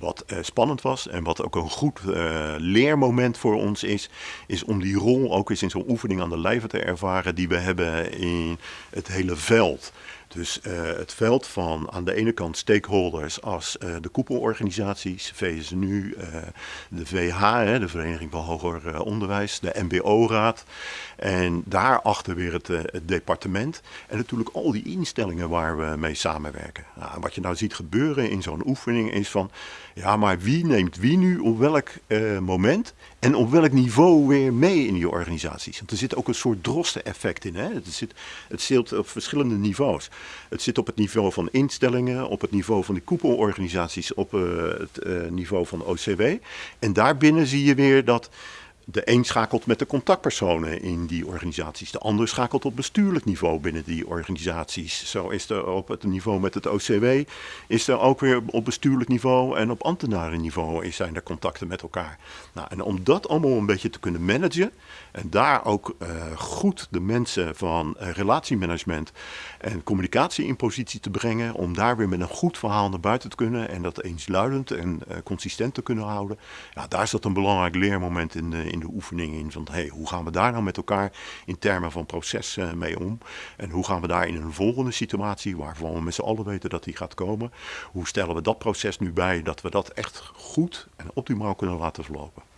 Wat uh, spannend was en wat ook een goed uh, leermoment voor ons is, is om die rol ook eens in zo'n oefening aan de lijve te ervaren die we hebben in het hele veld. Dus uh, het veld van aan de ene kant stakeholders als de koepelorganisaties, VSNU, de VH, hè, de Vereniging van Hoger Onderwijs, de MBO-raad. En daarachter weer het, het, departement. En natuurlijk al die instellingen waar we mee samenwerken. Nou, wat je nou ziet gebeuren in zo'n oefening is van, ja maar wie neemt wie nu op welk moment en op welk niveau weer mee in die organisaties. Want er zit ook een soort drosten-effect in. Hè? Het, zit, het zit op verschillende niveaus. Het zit op het niveau van instellingen, op het niveau van de koepelorganisaties, op uh, het niveau van OCW. En daarbinnen zie je weer dat de een schakelt met de contactpersonen in die organisaties. De ander schakelt op bestuurlijk niveau binnen die organisaties. Zo is er op het niveau met het OCW, is er ook weer op bestuurlijk niveau en op ambtenarenniveau zijn er contacten met elkaar. Nou, en om dat allemaal een beetje te kunnen managen en daar ook uh, goed de mensen van uh, relatiemanagement en communicatie in positie te brengen, om daar weer met een goed verhaal naar buiten te kunnen en dat eensluidend en uh, consistent te kunnen houden. Ja, daar zat een belangrijk leermoment in de, de oefening in van hey, hoe gaan we daar nou met elkaar in termen van proces uh, mee om? En hoe gaan we daar in een volgende situatie, waarvan we met z'n allen weten dat die gaat komen, hoe stellen we dat proces nu bij dat we dat echt goed en optimaal kunnen laten verlopen?